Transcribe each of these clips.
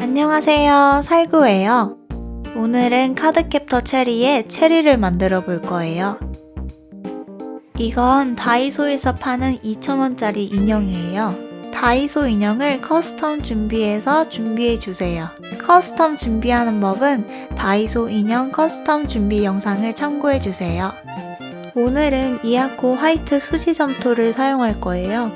안녕하세요. 살구예요. 오늘은 카드캡터 체리에 체리를 만들어 볼 거예요. 이건 다이소에서 파는 2,000원짜리 인형이에요 다이소 인형을 custom 준비해서 준비해 주세요 custom 준비하는 법은 다이소 인형 custom 준비 영상을 참고해 주세요 오늘은 이아코 화이트 수지 점토를 사용할 거예요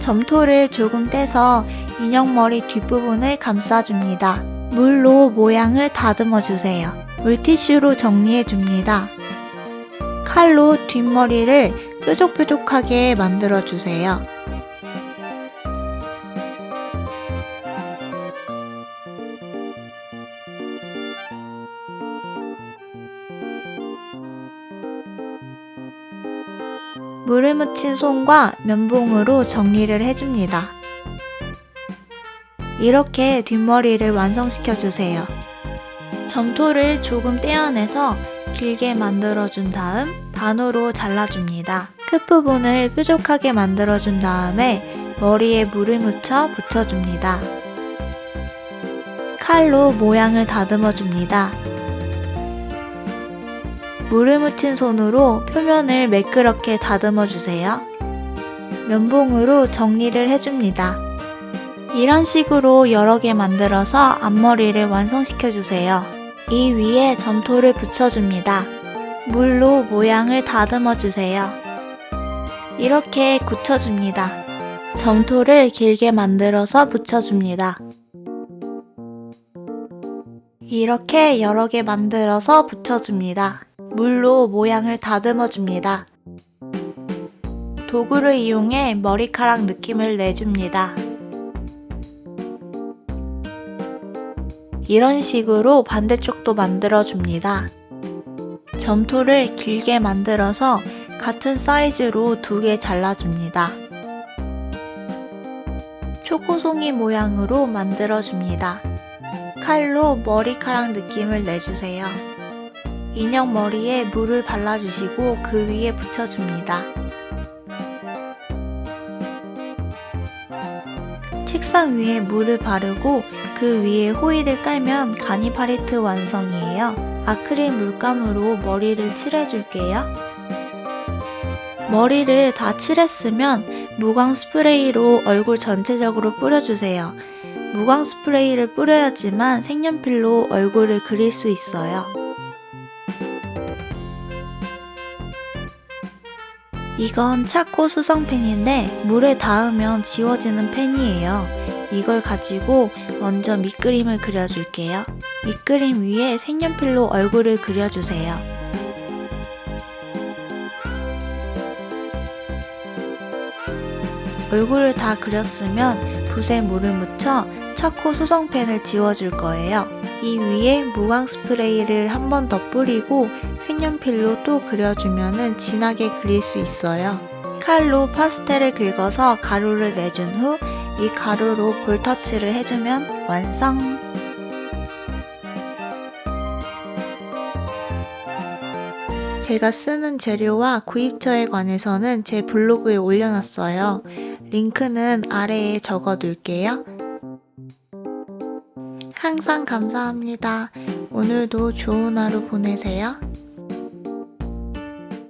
점토를 조금 떼서 인형 머리 뒷부분을 감싸줍니다. 물로 모양을 다듬어 주세요. 물티슈로 정리해 줍니다. 칼로 뒷머리를 뾰족뾰족하게 만들어 주세요. 물을 묻힌 손과 면봉으로 정리를 해줍니다. 이렇게 뒷머리를 완성시켜 주세요. 점토를 조금 떼어내서 길게 만들어준 다음 반으로 잘라줍니다. 끝부분을 뾰족하게 만들어준 다음에 머리에 물을 묻혀 붙여줍니다. 칼로 모양을 다듬어 줍니다. 물을 묻힌 손으로 표면을 매끄럽게 다듬어 주세요. 면봉으로 정리를 해줍니다. 이런 식으로 여러 개 만들어서 앞머리를 완성시켜 주세요. 이 위에 점토를 붙여줍니다. 물로 모양을 다듬어 주세요. 이렇게 굳혀줍니다. 점토를 길게 만들어서 붙여줍니다. 이렇게 여러 개 만들어서 붙여줍니다. 물로 모양을 다듬어 줍니다. 도구를 이용해 머리카락 느낌을 내줍니다. 이런 식으로 반대쪽도 만들어 줍니다. 점토를 길게 만들어서 같은 사이즈로 두 개 잘라줍니다. 초코송이 모양으로 만들어 줍니다. 칼로 머리카락 느낌을 내주세요. 인형 머리에 물을 발라주시고 그 위에 붙여줍니다. 책상 위에 물을 바르고 그 위에 호일을 깔면 가니파리트 완성이에요. 아크릴 물감으로 머리를 칠해줄게요. 머리를 다 칠했으면 무광 스프레이로 얼굴 전체적으로 뿌려주세요. 무광 스프레이를 뿌려야지만 색연필로 얼굴을 그릴 수 있어요. 이건 차코 수성 펜인데 물에 닿으면 지워지는 펜이에요. 이걸 가지고 먼저 밑그림을 그려줄게요. 밑그림 위에 색연필로 얼굴을 그려주세요. 얼굴을 다 그렸으면 붓에 물을 묻혀 차코 수성펜을 지워줄 거예요. 이 위에 무광 스프레이를 한 번 더 뿌리고 색연필로 또 그려주면 진하게 그릴 수 있어요. 칼로 파스텔을 긁어서 가루를 내준 후 이 가루로 볼터치를 해주면 완성! 제가 쓰는 재료와 구입처에 관해서는 제 블로그에 올려놨어요. 링크는 아래에 적어둘게요. 항상 감사합니다. 오늘도 좋은 하루 보내세요.